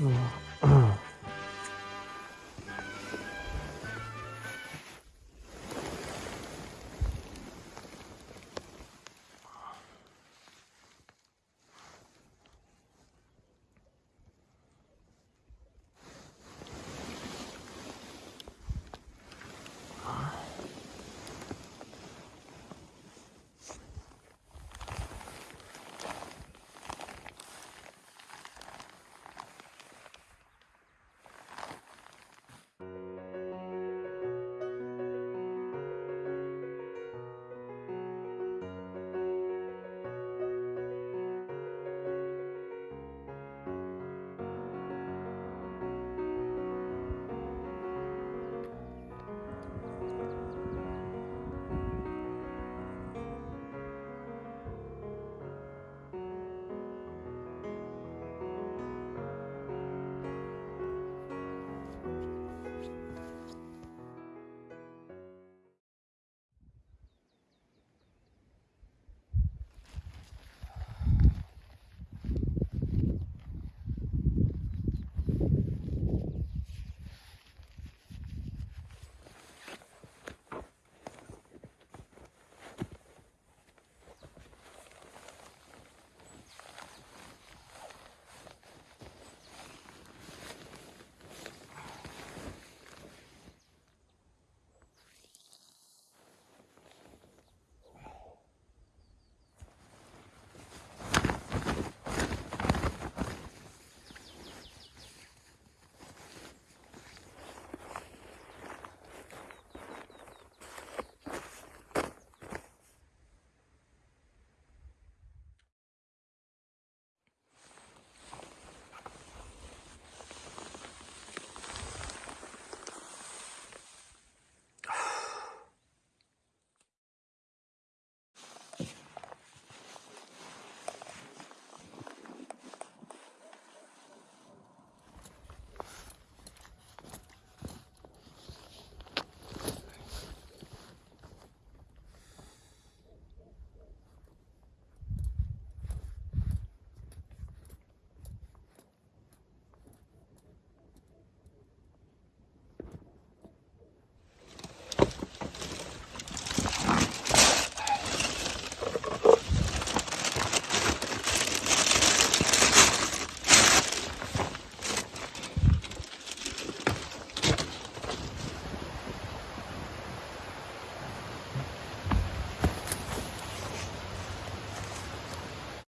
Mm.